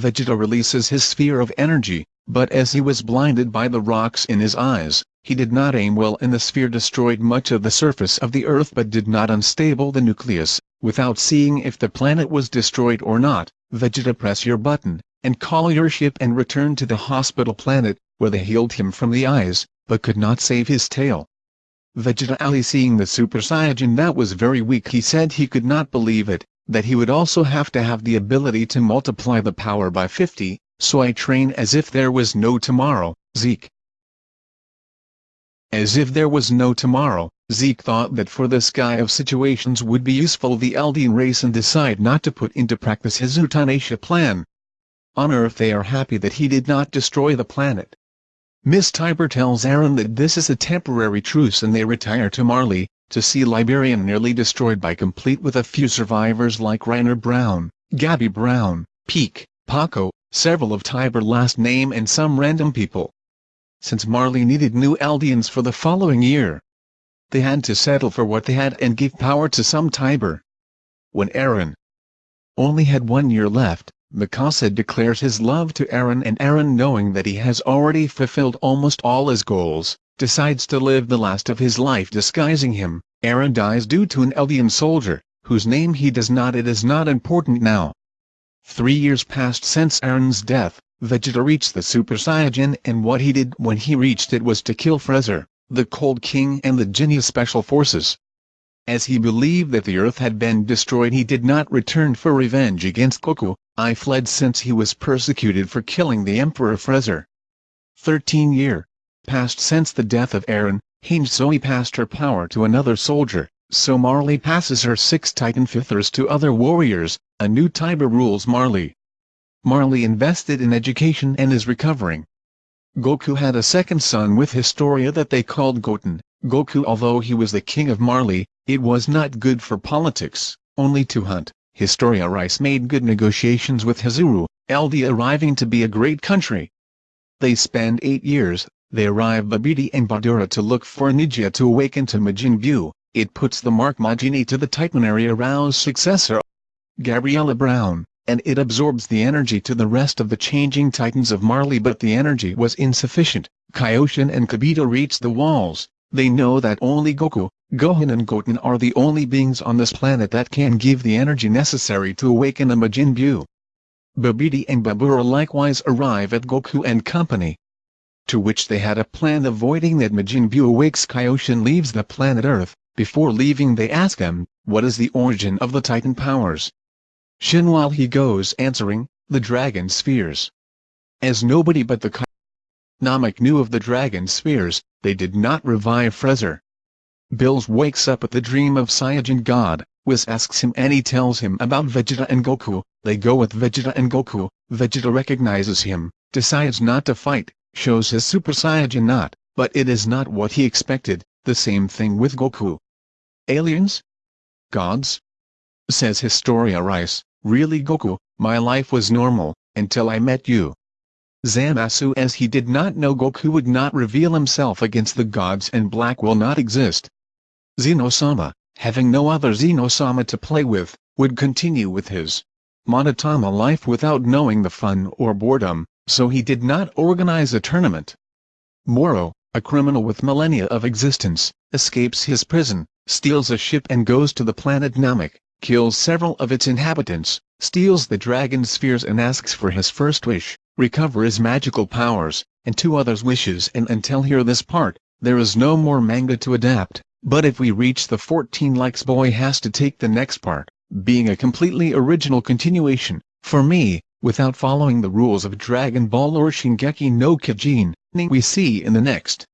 Vegeta releases his sphere of energy, but as he was blinded by the rocks in his eyes, he did not aim well and the sphere destroyed much of the surface of the Earth but did not unstable the nucleus. Without seeing if the planet was destroyed or not, Vegeta press your button, and call your ship and return to the hospital planet, where they healed him from the eyes, but could not save his tail. Vegeta Ali seeing the Super Saiyan that was very weak he said he could not believe it, that he would also have to have the ability to multiply the power by 50, so I train as if there was no tomorrow, Zeke. As if there was no tomorrow, Zeke thought that for this guy of situations would be useful the Eldian race and decide not to put into practice his euthanasia plan. On Earth they are happy that he did not destroy the planet. Miss Tybur tells Eren that this is a temporary truce and they retire to Marley, to see Liberian nearly destroyed by complete with a few survivors like Reiner Braun, Gabby Braun, Pieck, Paco, several of Tybur last name and some random people. Since Marley needed new Eldians for the following year, they had to settle for what they had and give power to some Tybur. When Eren only had one year left, Mikasa declares his love to Eren and Eren knowing that he has already fulfilled almost all his goals, decides to live the last of his life disguising him. Eren dies due to an Eldian soldier, whose name he does not it is not important now. Three years passed since Eren's death, Vegeta reached the Super Saiyan and what he did when he reached it was to kill Freezer, the Cold King and the Ginyu Special Forces. As he believed that the Earth had been destroyed he did not return for revenge against Goku, I fled since he was persecuted for killing the Emperor Freezer. Thirteen year passed since the death of Eren, Hange Zoe passed her power to another soldier, so Marley passes her six Titan Shifters to other warriors, a new Tybur rules Marley. Marley invested in education and is recovering. Goku had a second son with Historia that they called Goten. Goku although he was the king of Marley, it was not good for politics, only to hunt. Historia Reiss made good negotiations with Hizuru, Eldia arriving to be a great country. They spend eight years, they arrive Babidi and Badura to look for Nijia to awaken to Majin Buu, it puts the mark Majini to the Titanary arouse successor, Gabriella Brown, and it absorbs the energy to the rest of the changing titans of Marley but the energy was insufficient, Kaioshin and Kibito reach the walls, they know that only Goku, Gohan and Goten are the only beings on this planet that can give the energy necessary to awaken a Majin Buu. Babidi and Babura likewise arrive at Goku and company. To which they had a plan avoiding that Majin Buu awakes Kaioshin leaves the planet Earth, before leaving they ask him, what is the origin of the Titan powers? Shin while he goes answering, the Dragon Spheres. As nobody but the Namek knew of the Dragon Spheres, they did not revive Freezer. Bills wakes up at the dream of Saiyajin God, Whis asks him and he tells him about Vegeta and Goku, they go with Vegeta and Goku, Vegeta recognizes him, decides not to fight, shows his Super Saiyajin not, but it is not what he expected, the same thing with Goku. Aliens? Gods? Says Historia Reiss, really Goku, my life was normal, until I met you. Zamasu as he did not know Goku would not reveal himself against the gods and black will not exist. Xenosama, having no other Xenosama to play with, would continue with his Monotama life without knowing the fun or boredom, so he did not organize a tournament. Moro, a criminal with millennia of existence, escapes his prison, steals a ship and goes to the planet Namek, kills several of its inhabitants, steals the dragon spheres and asks for his first wish, recover his magical powers, and two others wishes and until here this part, there is no more manga to adapt, but if we reach the 14 likes boy has to take the next part, being a completely original continuation, for me, without following the rules of Dragon Ball or Shingeki no Kyojin, we see in the next.